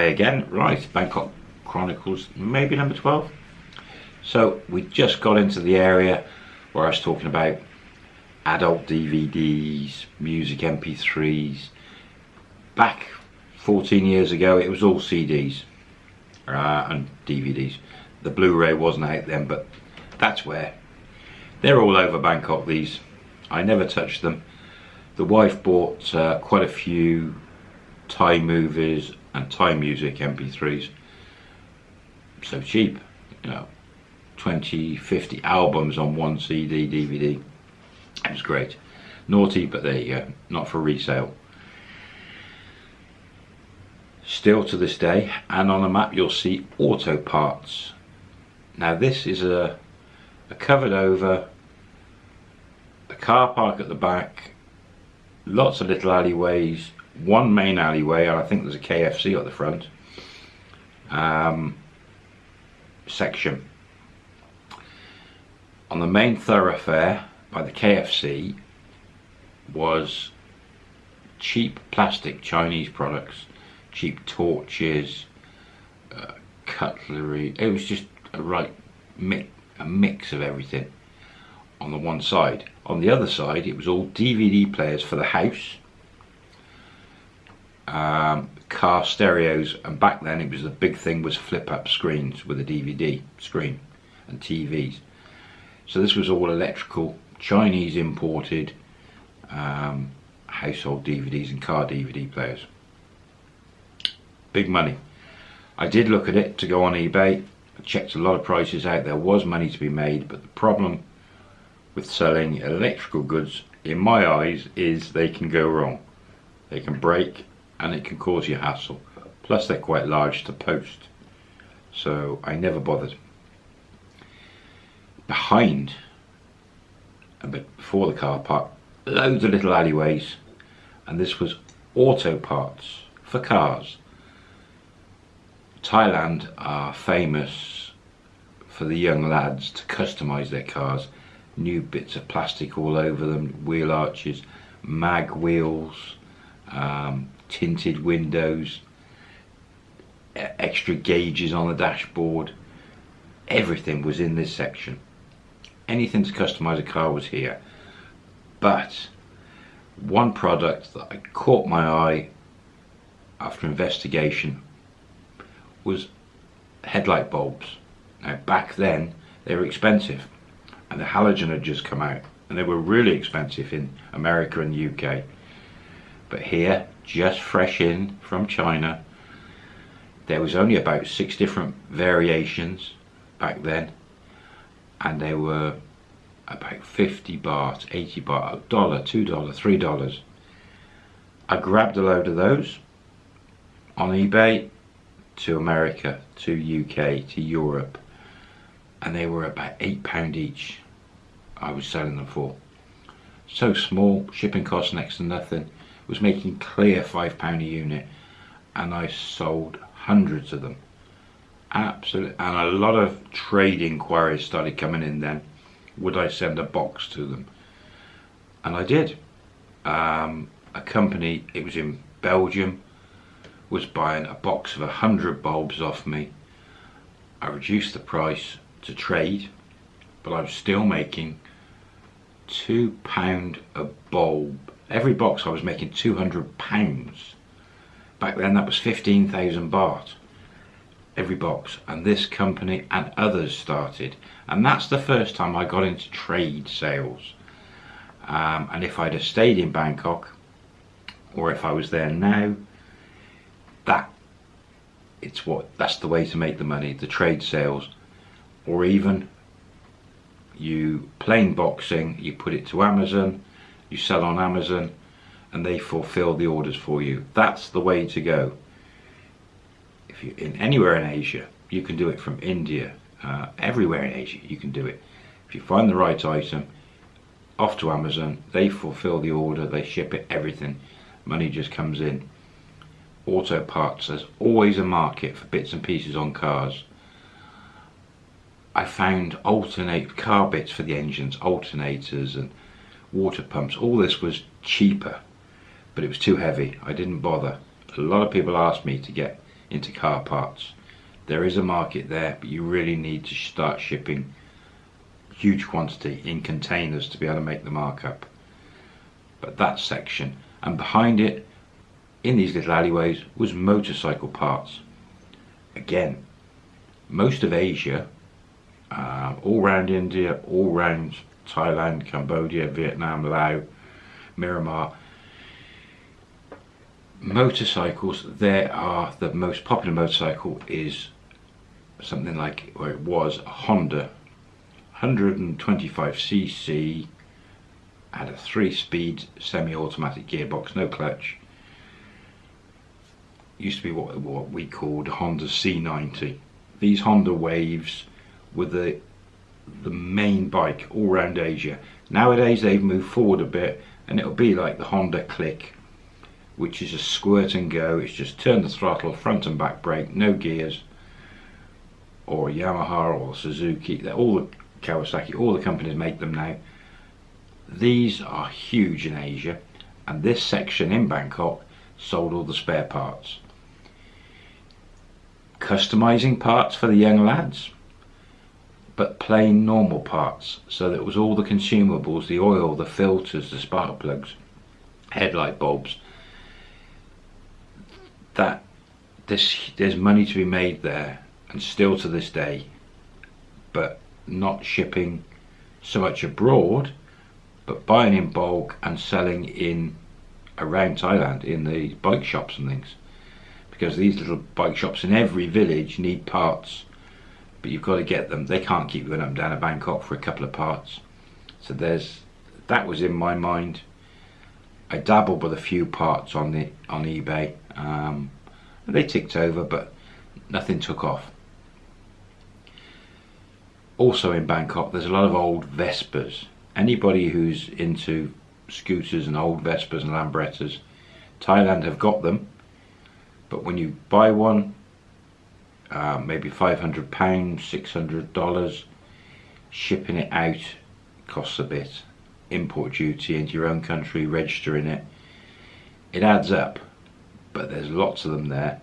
Again, right, Bangkok Chronicles, maybe number 12. So we just got into the area where I was talking about adult DVDs, music MP3s. Back 14 years ago it was all CDs uh, and DVDs. The Blu-ray wasn't out then but that's where. They're all over Bangkok these. I never touched them. The wife bought uh, quite a few Thai movies and Thai music MP3s. So cheap, you know, 20, 50 albums on one CD, DVD. It was great. Naughty, but there you go, not for resale. Still to this day, and on the map you'll see auto parts. Now this is a, a covered over, a car park at the back, lots of little alleyways, one main alleyway, and I think there's a KFC at the front um, section. On the main thoroughfare by the KFC was cheap plastic Chinese products, cheap torches, uh, cutlery. It was just a right mix, a mix of everything on the one side. On the other side, it was all DVD players for the house um, car stereos and back then it was the big thing was flip up screens with a DVD screen and TVs so this was all electrical Chinese imported um, household DVDs and car DVD players. Big money. I did look at it to go on eBay. I checked a lot of prices out. There was money to be made but the problem with selling electrical goods in my eyes is they can go wrong. They can break and it can cause you hassle. Plus they're quite large to post. So I never bothered. Behind, a bit before the car park, loads of little alleyways and this was auto parts for cars. Thailand are famous for the young lads to customise their cars. New bits of plastic all over them, wheel arches, mag wheels, um, tinted windows, extra gauges on the dashboard. Everything was in this section. Anything to customize a car was here. But one product that I caught my eye after investigation was headlight bulbs. Now back then they were expensive and the halogen had just come out and they were really expensive in America and the UK. But here just fresh in from China. There was only about six different variations back then and they were about 50 baht, 80 baht, a dollar, two dollar, three dollars. I grabbed a load of those on eBay to America, to UK, to Europe and they were about eight pound each I was selling them for. So small, shipping costs next to nothing was making clear five pound a unit and I sold hundreds of them. Absolutely and a lot of trade inquiries started coming in then. Would I send a box to them? And I did. Um, a company it was in Belgium was buying a box of a hundred bulbs off me. I reduced the price to trade but I was still making two pound a bulb every box I was making 200 pounds. Back then that was 15,000 baht every box. And this company and others started. And that's the first time I got into trade sales. Um, and if I'd have stayed in Bangkok or if I was there now that it's what that's the way to make the money the trade sales. Or even you plain boxing you put it to Amazon you sell on Amazon and they fulfill the orders for you. That's the way to go. If you're in anywhere in Asia, you can do it from India, uh, everywhere in Asia you can do it. If you find the right item, off to Amazon, they fulfill the order, they ship it, everything. Money just comes in. Auto parts, there's always a market for bits and pieces on cars. I found alternate car bits for the engines, alternators and water pumps. All this was cheaper, but it was too heavy. I didn't bother. A lot of people asked me to get into car parts. There is a market there, but you really need to start shipping huge quantity in containers to be able to make the markup. But that section, and behind it, in these little alleyways, was motorcycle parts. Again, most of Asia, uh, all around India, all around Thailand, Cambodia, Vietnam, Laos, Myanmar, motorcycles there are the most popular motorcycle is something like or it was a Honda. 125cc had a three-speed semi-automatic gearbox no clutch. Used to be what, what we called Honda C90 these Honda Waves were the the main bike all around Asia nowadays they've moved forward a bit and it'll be like the Honda Click which is a squirt and go. It's just turn the throttle, front and back brake, no gears. Or Yamaha or Suzuki, all the Kawasaki, all the companies make them now. These are huge in Asia, and this section in Bangkok sold all the spare parts. Customizing parts for the young lads, but plain normal parts. So that was all the consumables, the oil, the filters, the spark plugs, headlight bulbs, that this there's money to be made there and still to this day but not shipping so much abroad but buying in bulk and selling in around Thailand in the bike shops and things because these little bike shops in every village need parts but you've got to get them they can't keep going up and down to Bangkok for a couple of parts so there's that was in my mind I dabbled with a few parts on the on eBay um, they ticked over, but nothing took off. Also in Bangkok, there's a lot of old Vespas. Anybody who's into scooters and old Vespas and Lambrettas, Thailand have got them. But when you buy one, uh, maybe £500, $600, shipping it out costs a bit. Import duty into your own country, registering it. It adds up but there's lots of them there.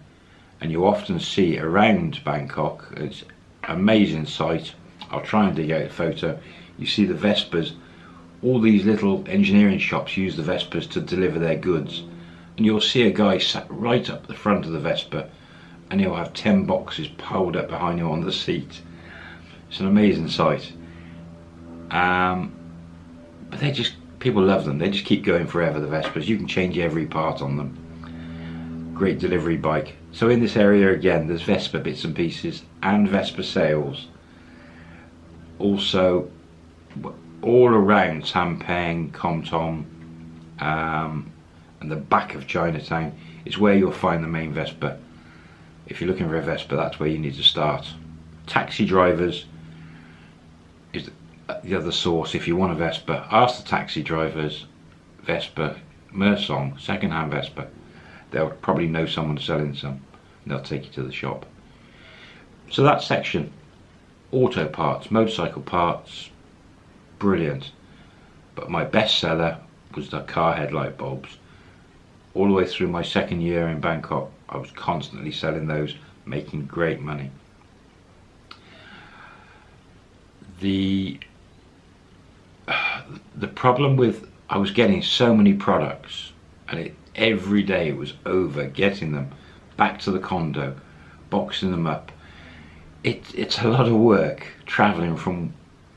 And you often see around Bangkok. It's amazing sight. I'll try and dig out a photo. You see the Vespas all these little engineering shops use the Vespas to deliver their goods. And you'll see a guy sat right up the front of the Vespa and he'll have 10 boxes piled up behind him on the seat it's an amazing sight um, but they just people love them they just keep going forever the Vespas you can change every part on them great delivery bike. So in this area again there's Vespa bits and pieces and Vespa sales. Also all around Sampeng, Komtom um, and the back of Chinatown is where you'll find the main Vespa. If you're looking for a Vespa that's where you need to start. Taxi drivers is the other source if you want a Vespa. Ask the taxi drivers Vespa, Mersong, second-hand Vespa. They'll probably know someone selling some. And they'll take you to the shop. So that section auto parts motorcycle parts brilliant. But my best seller was the car headlight bulbs all the way through my second year in Bangkok I was constantly selling those making great money the the problem with I was getting so many products and it every day it was over getting them back to the condo, boxing them up. It, it's a lot of work traveling from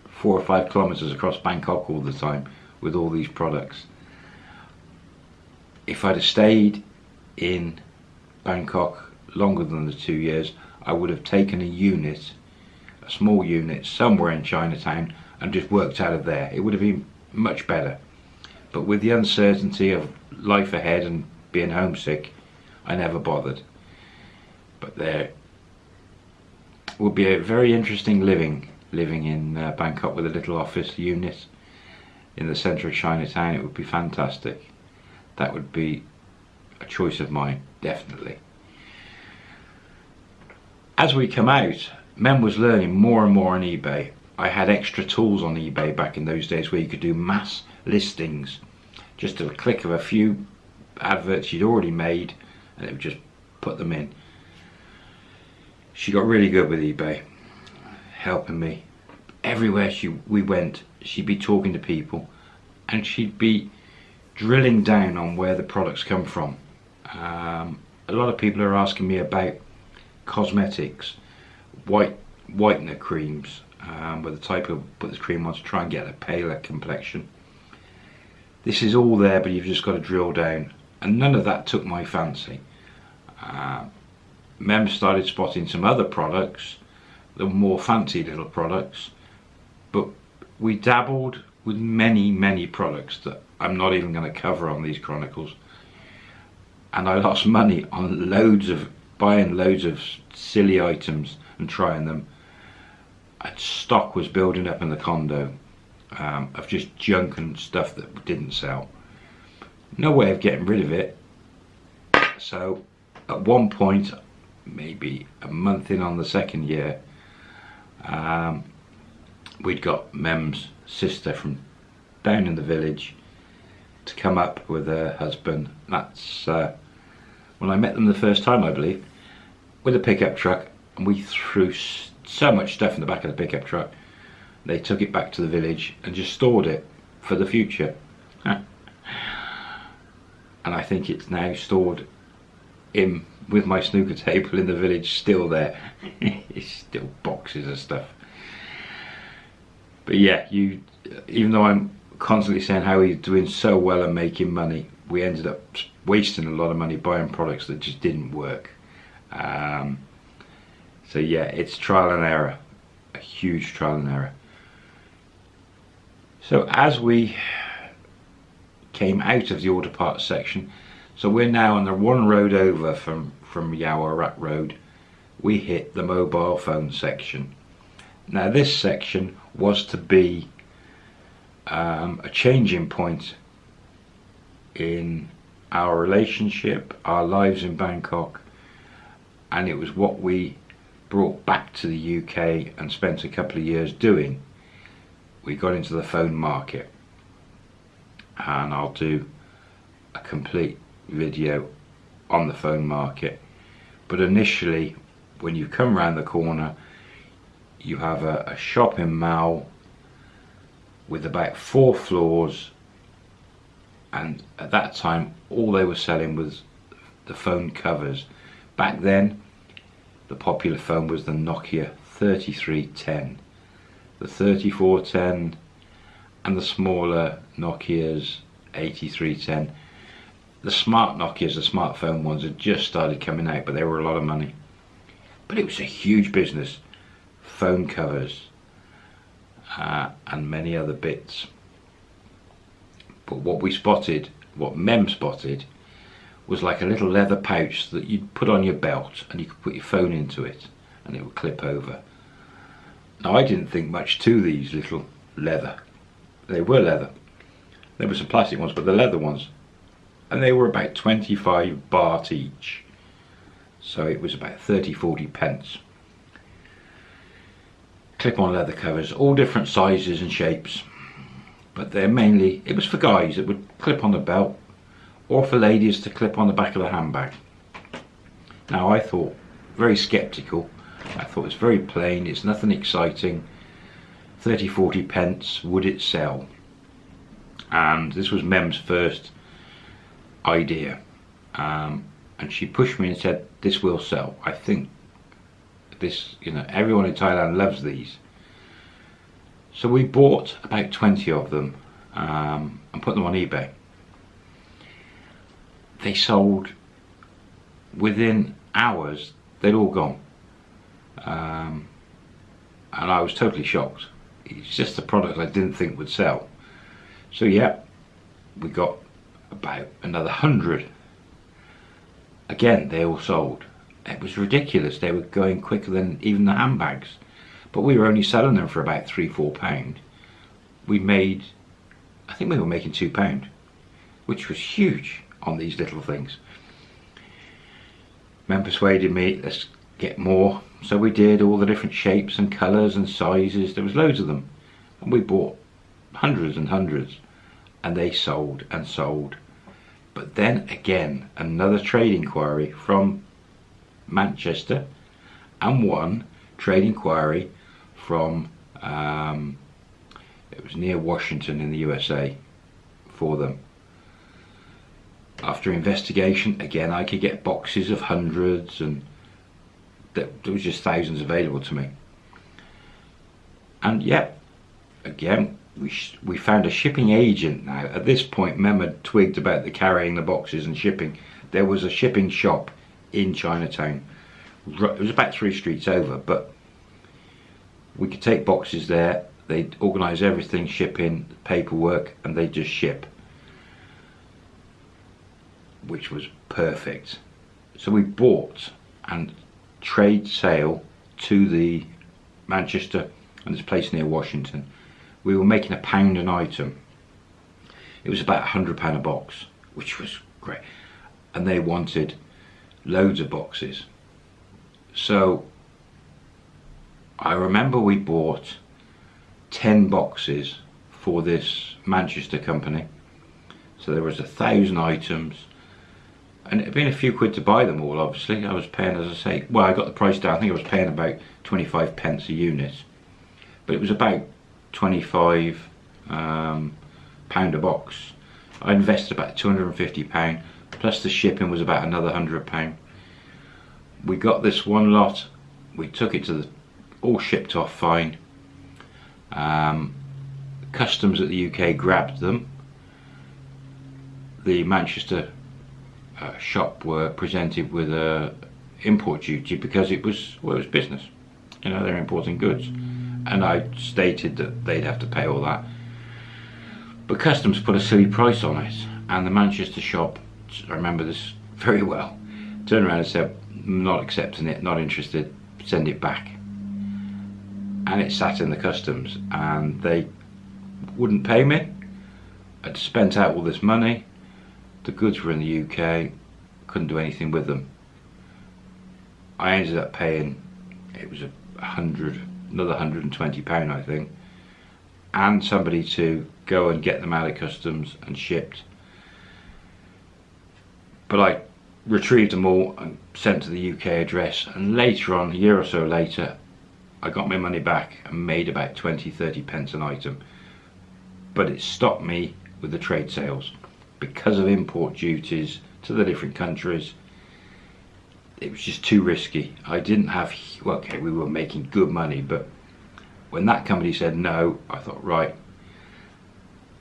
four or five kilometers across Bangkok all the time with all these products. If I'd have stayed in Bangkok longer than the two years, I would have taken a unit, a small unit somewhere in Chinatown and just worked out of there. It would have been much better. But with the uncertainty of life ahead and being homesick, I never bothered. But there would be a very interesting living, living in uh, Bangkok with a little office unit in the centre of Chinatown. It would be fantastic. That would be a choice of mine, definitely. As we come out, Mem was learning more and more on eBay. I had extra tools on eBay back in those days where you could do mass listings just a click of a few adverts you'd already made and it would just put them in she got really good with eBay, helping me. Everywhere she we went, she'd be talking to people and she'd be drilling down on where the products come from. Um, a lot of people are asking me about cosmetics, white whitener creams, um, with the type of put the cream on to try and get a paler complexion. This is all there, but you've just got to drill down, and none of that took my fancy. Uh, Mem started spotting some other products, the more fancy little products, but we dabbled with many, many products that I'm not even going to cover on these chronicles. And I lost money on loads of buying loads of silly items and trying them. And stock was building up in the condo um, of just junk and stuff that didn't sell. No way of getting rid of it. So at one point, maybe a month in on the second year, um, we'd got Mem's sister from down in the village to come up with her husband. That's uh, when I met them the first time, I believe, with a pickup truck, and we threw so much stuff in the back of the pickup truck. They took it back to the village and just stored it for the future. and I think it's now stored in with my snooker table in the village still there. it's still boxes of stuff. But yeah, you even though I'm constantly saying how he's doing so well and making money, we ended up wasting a lot of money buying products that just didn't work. Um, so yeah, it's trial and error, a huge trial and error. So as we came out of the auto parts section, so we're now on the one road over from, from Yaowarat Road, we hit the mobile phone section. Now this section was to be um, a changing point in our relationship, our lives in Bangkok, and it was what we brought back to the UK and spent a couple of years doing. We got into the phone market, and I'll do a complete video on the phone market. But initially, when you come around the corner, you have a, a shopping mall with about four floors. And at that time all they were selling was the phone covers. Back then the popular phone was the Nokia 3310 the 3410 and the smaller Nokia's 8310 the smart Nokias, the smartphone ones had just started coming out but they were a lot of money. But it was a huge business phone covers uh, and many other bits. But what we spotted, what Mem spotted, was like a little leather pouch that you'd put on your belt and you could put your phone into it and it would clip over. Now I didn't think much to these little leather. They were leather. There were some plastic ones, but the leather ones. And they were about 25 baht each. So it was about 30, 40 pence clip-on leather covers, all different sizes and shapes. But they're mainly, it was for guys that would clip on the belt or for ladies to clip on the back of the handbag. Now I thought, very skeptical, I thought it's very plain, it's nothing exciting, 30 40 pence, would it sell? And this was Mem's first idea. Um, and she pushed me and said, this will sell. I think this, you know, everyone in Thailand loves these. So we bought about 20 of them um, and put them on eBay. They sold within hours, they'd all gone. Um, and I was totally shocked. It's just a product I didn't think would sell. So yeah, we got about another hundred. Again, they all sold it was ridiculous. They were going quicker than even the handbags. But we were only selling them for about three, four pound. We made, I think we were making two pound, which was huge on these little things. Mem persuaded me, let's get more. So we did all the different shapes and colours and sizes. There was loads of them. And we bought hundreds and hundreds. And they sold and sold. But then again, another trade inquiry from Manchester and one trade inquiry from um, it was near Washington in the USA for them. After investigation again I could get boxes of hundreds and there was just thousands available to me. And yep again we, we found a shipping agent. Now at this point Mehmed twigged about the carrying the boxes and shipping. There was a shipping shop in Chinatown it was about three streets over but we could take boxes there they'd organise everything shipping paperwork and they'd just ship which was perfect. So we bought and trade sale to the Manchester and this place near Washington. We were making a pound an item. It was about a hundred pound a box, which was great. And they wanted loads of boxes. So I remember we bought 10 boxes for this Manchester company. So there was a thousand items and it had been a few quid to buy them all obviously. I was paying as I say well I got the price down. I think I was paying about 25 pence a unit. But it was about 25 um, pound a box. I invested about 250 pound plus the shipping was about another 100 pound. We got this one lot we took it to the all shipped off fine. Um, customs at the UK grabbed them. The Manchester uh, shop were presented with a import duty because it was well it was business. You know they're importing goods. And I stated that they'd have to pay all that. But customs put a silly price on it and the Manchester shop I remember this very well. Turned around and said not accepting it not interested send it back. And it sat in the customs and they wouldn't pay me. I'd spent out all this money. The goods were in the UK couldn't do anything with them. I ended up paying it was a hundred another 120 pound I think and somebody to go and get them out of customs and shipped but I retrieved them all and sent to the UK address. And later on a year or so later I got my money back and made about 20 30 pence an item. But it stopped me with the trade sales. Because of import duties to the different countries it was just too risky. I didn't have well, okay we were making good money but when that company said no I thought right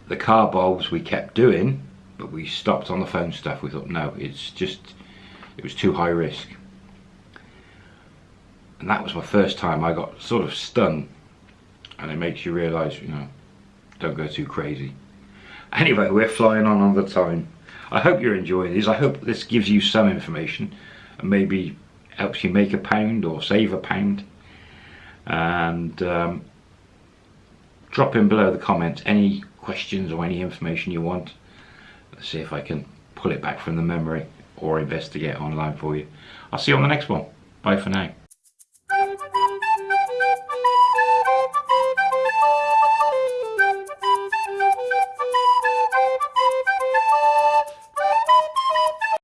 the car bulbs we kept doing but we stopped on the phone stuff we thought no it's just it was too high risk and that was my first time I got sort of stung and it makes you realize you know don't go too crazy Anyway, we're flying on on the time. I hope you're enjoying these. I hope this gives you some information and maybe helps you make a pound or save a pound. And um, drop in below the comments any questions or any information you want. See if I can pull it back from the memory or investigate online for you. I'll see you on the next one. Bye for now.